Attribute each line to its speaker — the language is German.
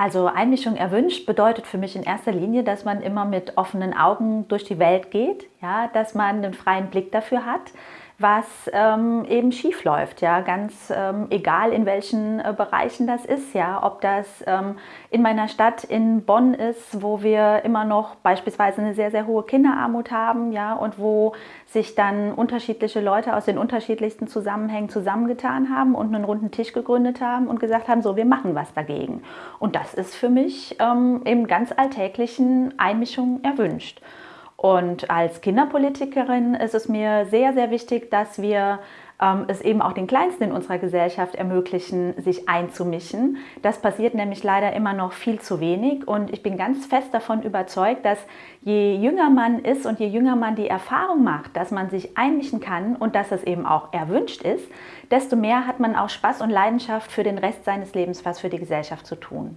Speaker 1: Also Einmischung erwünscht bedeutet für mich in erster Linie, dass man immer mit offenen Augen durch die Welt geht, ja, dass man einen freien Blick dafür hat, was ähm, eben schief läuft, ja, ganz ähm, egal in welchen äh, Bereichen das ist, ja, ob das ähm, in meiner Stadt in Bonn ist, wo wir immer noch beispielsweise eine sehr, sehr hohe Kinderarmut haben, ja, und wo sich dann unterschiedliche Leute aus den unterschiedlichsten Zusammenhängen zusammengetan haben und einen runden Tisch gegründet haben und gesagt haben, so, wir machen was dagegen. Und das ist für mich ähm, im ganz alltäglichen Einmischung erwünscht. Und als Kinderpolitikerin ist es mir sehr, sehr wichtig, dass wir ähm, es eben auch den Kleinsten in unserer Gesellschaft ermöglichen, sich einzumischen. Das passiert nämlich leider immer noch viel zu wenig und ich bin ganz fest davon überzeugt, dass je jünger man ist und je jünger man die Erfahrung macht, dass man sich einmischen kann und dass es eben auch erwünscht ist, desto mehr hat man auch Spaß und Leidenschaft für den Rest seines Lebens, was für die Gesellschaft zu tun.